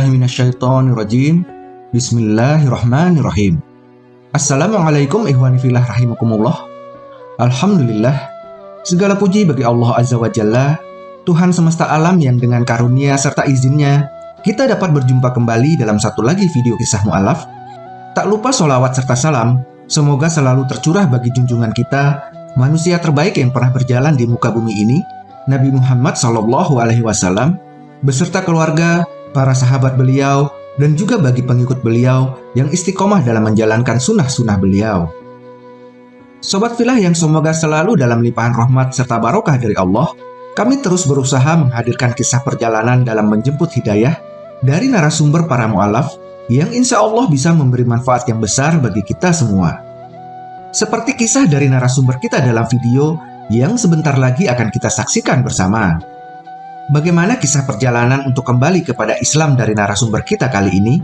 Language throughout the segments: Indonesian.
Rajim. Bismillahirrahmanirrahim. Assalamualaikum ihwani fillah rahimakumullah. Alhamdulillah. Segala puji bagi Allah Azza wa Jalla, Tuhan semesta alam yang dengan karunia serta izinnya kita dapat berjumpa kembali dalam satu lagi video kisah mu'alaf. Tak lupa solawat serta salam, semoga selalu tercurah bagi junjungan kita, manusia terbaik yang pernah berjalan di muka bumi ini, Nabi Muhammad Sallallahu Alaihi Wasallam, beserta keluarga, para sahabat beliau, dan juga bagi pengikut beliau yang istiqomah dalam menjalankan sunnah-sunnah beliau. Sobat filah yang semoga selalu dalam limpahan rahmat serta barokah dari Allah, kami terus berusaha menghadirkan kisah perjalanan dalam menjemput hidayah dari narasumber para mu'alaf yang insya Allah bisa memberi manfaat yang besar bagi kita semua. Seperti kisah dari narasumber kita dalam video yang sebentar lagi akan kita saksikan bersama. Bagaimana kisah perjalanan untuk kembali kepada Islam dari narasumber kita kali ini?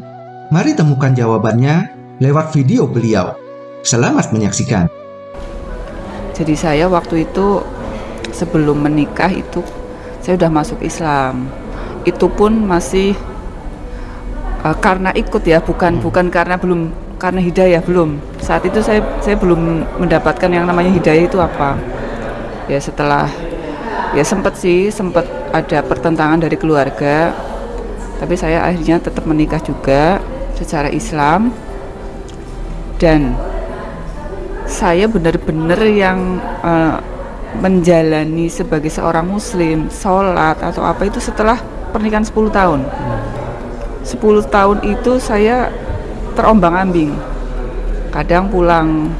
Mari temukan jawabannya lewat video beliau. Selamat menyaksikan. Jadi saya waktu itu sebelum menikah itu saya sudah masuk Islam. Itu pun masih uh, karena ikut ya, bukan hmm. bukan karena belum karena hidayah belum. Saat itu saya saya belum mendapatkan yang namanya hidayah itu apa. Ya setelah ya sempat sih sempat ada pertentangan dari keluarga tapi saya akhirnya tetap menikah juga secara Islam. Dan saya benar-benar yang uh, menjalani sebagai seorang muslim sholat atau apa itu setelah pernikahan 10 tahun. 10 tahun itu saya terombang ambing. Kadang pulang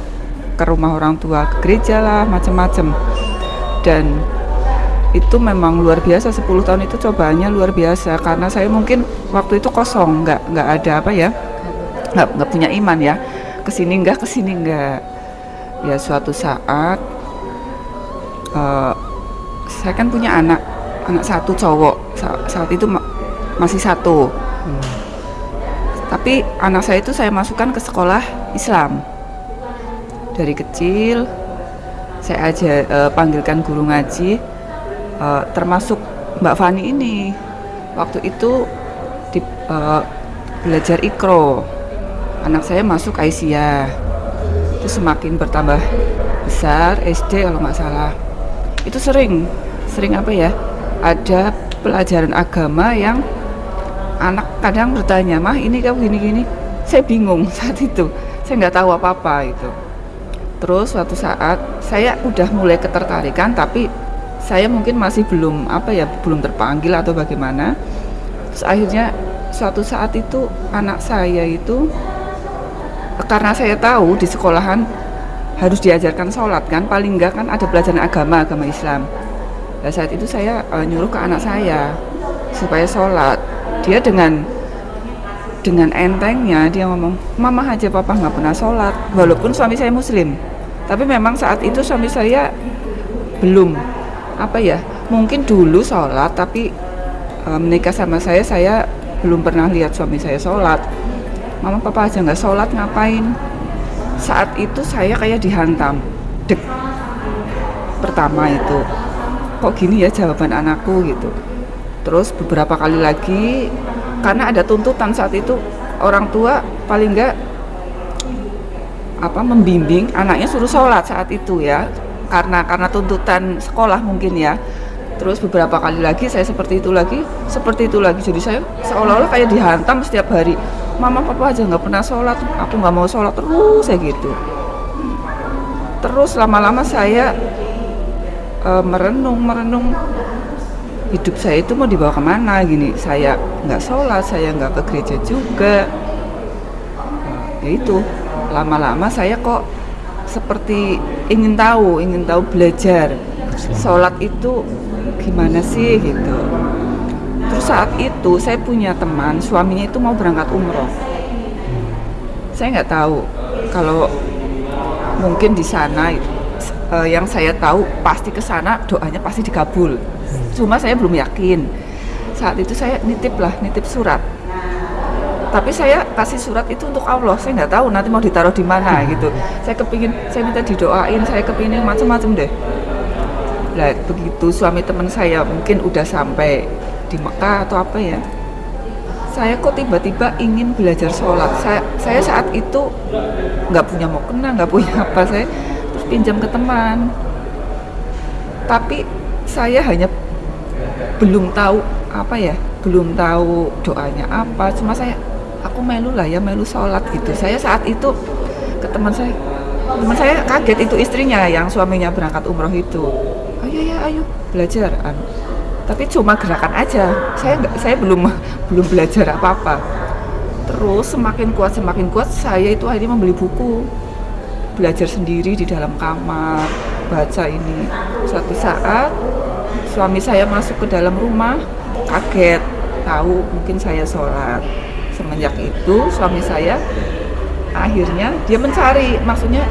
ke rumah orang tua ke gereja lah macam-macam. Dan itu memang luar biasa 10 tahun itu cobaannya luar biasa. Karena saya mungkin waktu itu kosong nggak nggak ada apa ya nggak nggak punya iman ya. Ke sini nggak ke sini nggak. Ya suatu saat uh, saya kan punya anak anak satu cowok. Sa saat itu ma masih satu. Hmm. tapi anak saya itu saya masukkan ke sekolah Islam. Dari kecil saya aja uh, panggilkan guru ngaji uh, termasuk Mbak Fani ini. Waktu itu di, uh, belajar ikro. Anak saya masuk Aisyah. Itu semakin bertambah besar SD kalau nggak salah. Itu sering sering apa ya? Ada pelajaran agama yang anak kadang bertanya mah ini kamu gini gini saya bingung saat itu. Saya nggak tahu apa apa itu. Terus suatu saat saya udah mulai ketertarikan tapi saya mungkin masih belum apa ya belum terpanggil atau bagaimana. Terus akhirnya suatu saat itu anak saya itu karena saya tahu di sekolahan harus diajarkan sholat kan paling enggak kan ada pelajaran agama agama Islam. Nah, saat itu saya uh, nyuruh ke anak saya supaya sholat. Dia dengan dengan entengnya dia ngomong mama aja papa nggak pernah sholat walaupun suami saya muslim. Tapi memang saat itu suami saya belum apa ya mungkin dulu sholat tapi e, menikah sama saya saya belum pernah lihat suami saya sholat. Mama papa aja nggak sholat ngapain? Saat itu saya kayak dihantam. Dek pertama itu. Kok gini ya jawaban anakku gitu. Terus beberapa kali lagi karena ada tuntutan saat itu orang tua paling enggak apa membimbing anaknya suruh sholat saat itu ya karena karena tuntutan sekolah mungkin ya. Terus beberapa kali lagi saya seperti itu lagi seperti itu lagi. Jadi saya seolah-olah kayak dihantam setiap hari. Mama papa aja nggak pernah sholat aku nggak mau sholat terus saya gitu. Terus lama-lama saya uh, merenung merenung hidup saya itu mau dibawa ke mana gini. Saya nggak sholat saya nggak ke gereja juga. Ya itu lama-lama saya kok seperti ingin tahu, ingin tahu belajar sholat itu gimana sih gitu. Terus saat itu saya punya teman, suaminya itu mau berangkat umroh. Saya nggak tahu kalau mungkin di sana uh, yang saya tahu pasti ke sana doanya pasti dikabul. Cuma saya belum yakin. Saat itu saya nitip lah, nitip surat tapi saya kasih surat itu untuk Allah. Saya nggak tahu nanti mau ditaruh di mana gitu. Saya kepingin saya minta didoain saya kepingin macam-macam deh. Lah begitu suami teman saya mungkin udah sampai di Mekah atau apa ya. Saya kok tiba-tiba ingin belajar sholat. Saya, saya saat itu nggak punya mau kena nggak punya apa. Saya terus pinjam ke teman. Tapi saya hanya belum tahu apa ya belum tahu doanya apa. Cuma saya aku melu lah ya melu sholat gitu. Saya saat itu ke teman saya teman saya kaget itu istrinya yang suaminya berangkat umroh itu. Ayo ya ayo belajar anu. tapi cuma gerakan aja. Saya nggak saya belum belum belajar apa apa terus semakin kuat semakin kuat saya itu akhirnya membeli buku. Belajar sendiri di dalam kamar baca ini. Suatu saat suami saya masuk ke dalam rumah kaget. Tahu mungkin saya sholat semenjak itu suami saya akhirnya dia mencari maksudnya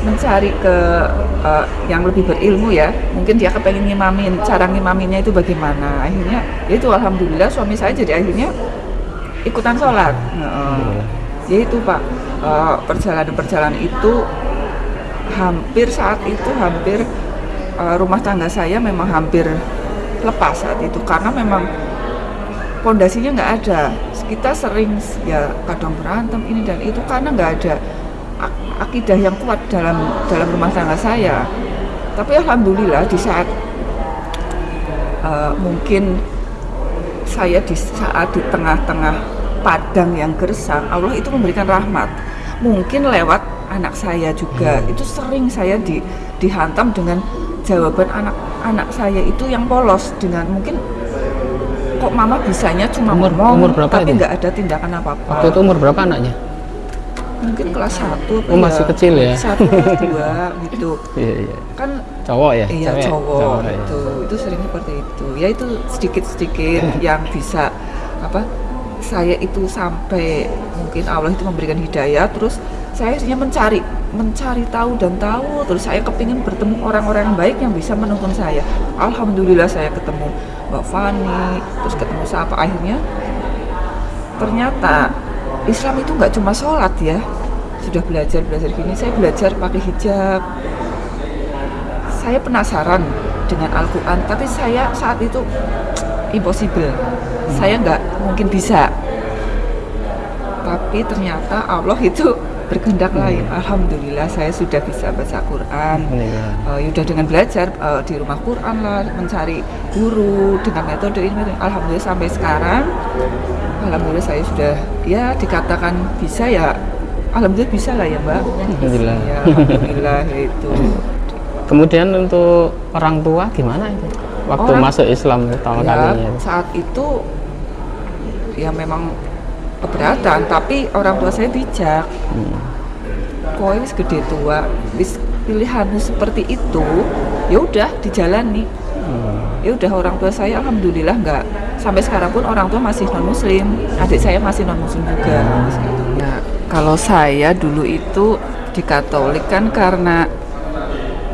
mencari ke uh, yang lebih berilmu ya. Mungkin dia kepengen ngimamin cara ngimaminnya itu bagaimana. Akhirnya ya itu alhamdulillah suami saya jadi akhirnya ikutan sholat. Uh, ya itu pak. Uh, perjalanan-perjalanan itu hampir saat itu hampir uh, rumah tangga saya memang hampir lepas saat itu. Karena memang pondasinya nggak ada kita sering ya kadang berantem ini dan itu karena nggak ada akidah yang kuat dalam dalam rumah tangga saya. Tapi alhamdulillah di saat uh, mungkin saya di saat di tengah-tengah padang yang gersang Allah itu memberikan rahmat. Mungkin lewat anak saya juga. Hmm. itu sering saya di, dihantam dengan jawaban anak-anak saya itu yang polos dengan mungkin kok mama bisanya cuma umur, ngomong umur berapa tapi nggak ada tindakan apa-apa? Waktu itu umur berapa anaknya? Mungkin kelas satu oh masih kecil ya? Satu dua gitu. Iya iya. Kan cowok ya? Iya Cewek? cowok, ya. itu itu sering seperti itu. Ya itu sedikit sedikit yang bisa apa saya itu sampai mungkin Allah itu memberikan hidayah terus saya hanya mencari mencari tahu dan tahu terus saya kepingin bertemu orang-orang baik yang bisa menuntun saya. Alhamdulillah saya ketemu Mbak Fani terus ketemu siapa. Akhirnya ternyata Islam itu nggak cuma sholat ya. Sudah belajar belajar gini. Saya belajar pakai hijab. Saya penasaran dengan Al-Quran tapi saya saat itu impossible. Saya nggak mungkin bisa. Tapi ternyata Allah itu berkehendak lain. Alhamdulillah saya sudah bisa baca Quran. Uh, sudah dengan belajar uh, di rumah Quran lah, mencari guru dengan metode ini. Alhamdulillah sampai sekarang, alhamdulillah saya sudah ya dikatakan bisa ya. Alhamdulillah bisa lah ya Mbak. Alhamdulillah. Ya, alhamdulillah itu. Kemudian untuk orang tua gimana itu? Waktu Orang- masuk Islam pertama ya, kalinya. saat itu ya memang keberatan tapi orang tua saya bijak. Hmm. kowe wis gede tua? Wis pilihanmu seperti itu ya udah dijalani. Hmm. ya udah orang tua saya alhamdulillah nggak sampai sekarang pun orang tua masih non muslim adik saya masih non muslim juga nah kalau saya dulu itu di Katolik kan karena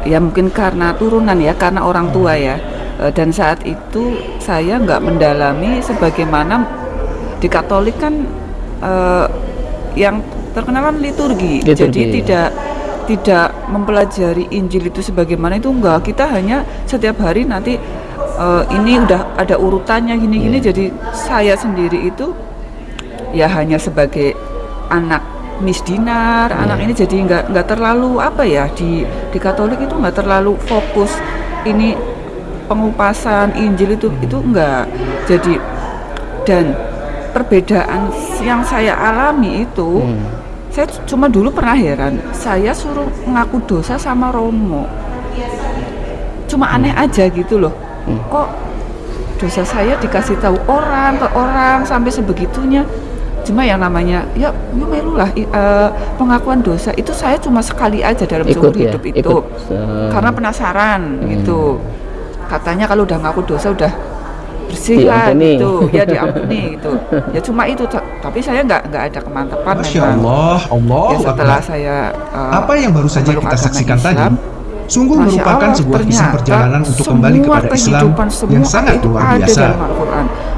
ya mungkin karena turunan ya karena orang tua ya. Eh, dan saat itu saya nggak mendalami sebagaimana di Katolik kan eh, yang terkenal kan liturgi, Liturgi, jadi ya. tidak tidak mempelajari Injil itu sebagaimana itu enggak. Kita hanya setiap hari nanti eh, ini udah ada urutannya gini-gini. Iya. jadi saya sendiri itu ya hanya sebagai anak misdinar anak ini jadi nggak nggak terlalu apa ya di di Katolik itu nggak terlalu fokus ini pengupasan Injil itu itu enggak. Jadi dan perbedaan yang saya alami itu Hmm. saya cuma dulu pernah heran saya suruh ngaku dosa sama Romo. Cuma aneh aja gitu loh. Hmm. kok dosa saya dikasih tahu orang ke orang sampai sebegitunya? Cuma yang namanya ya ya melu lah i- eh, pengakuan dosa itu saya cuma sekali aja dalam seumur Ikut ya, hidup itu. ikut, eh, karena penasaran Hmm. gitu. Katanya kalau udah ngaku dosa udah bersih lah Diampuni. gitu. Ya diampuni gitu. Ya cuma itu. Ta- tapi saya nggak nggak ada kemantapan Masya memang. Allah, Allah ya setelah saya eh, Apa yang baru saja kita saksikan Islam, tadi sungguh Masya merupakan Allah, sebuah kisah perjalanan untuk kembali kepada Islam yang sangat itu luar biasa.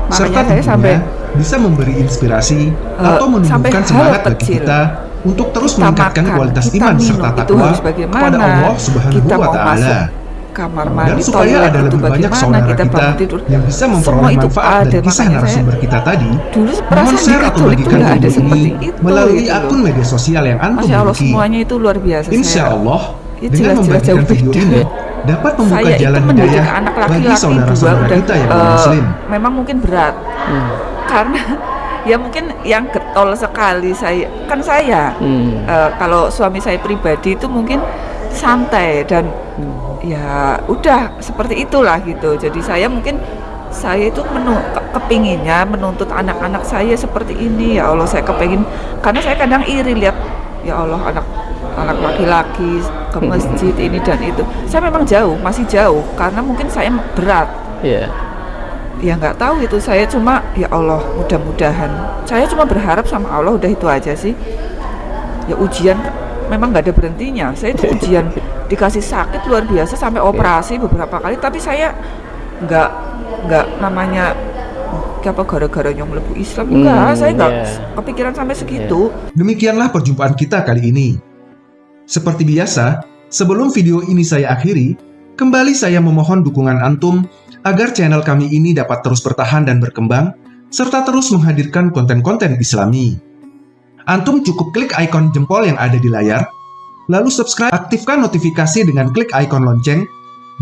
Serta saya tentunya sampai bisa memberi inspirasi Eh, atau menumbuhkan semangat bagi kecil. kita untuk terus kita meningkatkan makan, kualitas iman minum, serta itu takwa kepada Allah Subhanahu wa taala. Kamar Dan mandi, supaya toilet ada itu lebih banyak saudara kita kita tidur. yang bisa Semua memperoleh itu manfaat ada, dari kisah saya narasumber kita tadi, dulu mohon share atau bagikan video seperti ini itu melalui gitu akun media sosial yang antum Masya Allah miliki. semuanya itu luar biasa. Insya Allah, Ya, dengan membagikan video ini dapat membuka saya jalan hidayah anak bagi laki-laki dua saudara-saudara kita yang eh, non-muslim. memang mungkin berat Hmm. karena ya mungkin yang getol sekali saya kan saya Hmm. Eh, kalau suami saya pribadi itu mungkin santai dan ya udah seperti itulah gitu. Jadi saya mungkin saya itu menu ke- kepinginnya menuntut anak-anak saya seperti ini. Ya Allah saya kepingin karena saya kadang iri lihat ya Allah anak anak laki-laki ke masjid ini dan itu. Saya memang jauh masih jauh karena mungkin saya berat. Iya. ya nggak tahu itu saya cuma ya Allah mudah-mudahan. Saya cuma berharap sama Allah udah itu aja sih. Ya ujian memang nggak ada berhentinya saya itu ujian dikasih sakit luar biasa sampai operasi beberapa kali tapi saya nggak nggak namanya "Oh, apa gara-garanya melebu Islam enggak Hmm, saya nggak iya. kepikiran sampai segitu Demikianlah perjumpaan kita kali ini. Seperti biasa, sebelum video ini saya akhiri, kembali saya memohon dukungan antum agar channel kami ini dapat terus bertahan dan berkembang, serta terus menghadirkan konten-konten islami. Antum cukup klik ikon jempol yang ada di layar, lalu subscribe, aktifkan notifikasi dengan klik ikon lonceng,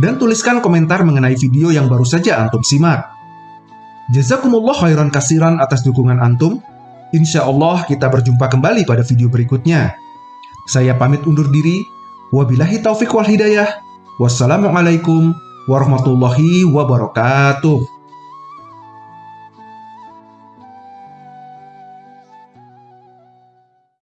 dan tuliskan komentar mengenai video yang baru saja antum simak. Jazakumullah khairan kasiran atas dukungan antum. Insya Allah kita berjumpa kembali pada video berikutnya. Saya pamit undur diri. Wabillahi taufik wal hidayah. Wassalamualaikum warahmatullahi wabarakatuh.